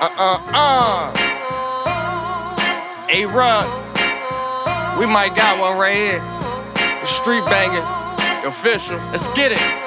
Uh uh. A Rug. We might got one right here. The street banging. Official. Let's get it.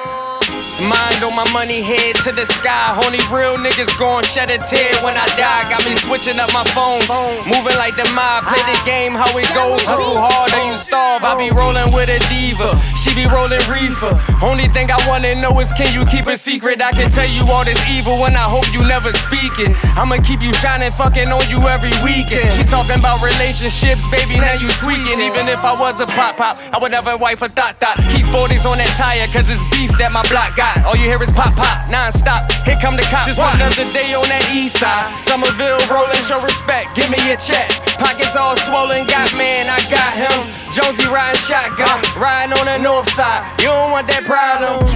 Mind on my money, head to the sky. Only real niggas gon' shed a tear when I die. Got me switching up my phones, moving like the mob. Play the game how it goes. Hustle hard or you starve. I be rolling with a diva, she rolling reefer. Only thing I wanna know is can you keep it secret? I can tell you all this evil and I hope you never speak it. I'ma keep you shining, fucking on you every weekend. She talking about relationships, baby, now you tweaking. Even if I was a pop pop, I would never wife a thought thought. Keep 40s on that tire, cause it's beef that my block got. All you hear is pop pop, non-stop. Here come the cops. Just another day on that east side. Somerville rolling, show respect. Give me a check. Pockets all swollen, got man, I got him. Jonesy riding shotgun, riding on the north side. You don't want that problem.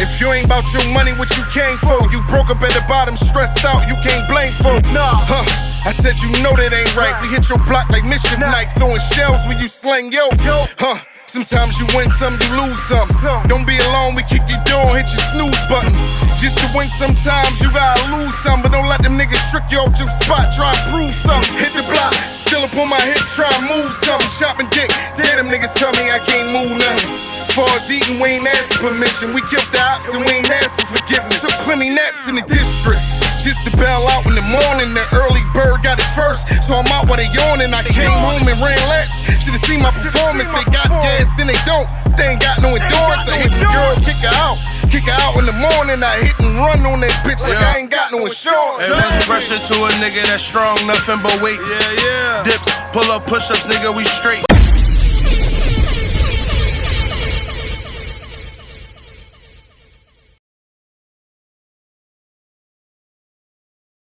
If you ain't about your money, what you came for? You broke up at the bottom, stressed out, you can't blame folks. Nah. Huh. I said you know that ain't right. We hit your block like mischief night, throwing shells when you slang yo. yo. Huh. Sometimes you win some, you lose some. Don't be alone, we kick your door, hit your snooze button. Just to win sometimes, you gotta lose some. But don't let them niggas trick you off your spot, try and prove something. Hit the block, up on my hip, try and move something. Chopping dick, damn them niggas tell me I can't move nothing. Far as eating, we ain't asking permission. We killed the ops and we ain't asking forgiveness. Took plenty naps in the district. Just to bail out in the morning, the early bird got it first. So I'm out while they yawning. I came home and ran laps. Should've seen my performance. They got gas, then they don't. They ain't got no endurance. I hit the girl, kick her out. Kick her out in the morning. I hit and run on that bitch like I ain't got no insurance. Pressure to a nigga that's strong, nothing but weight. Yeah, yeah. Dips, pull up push ups, nigga, we straight.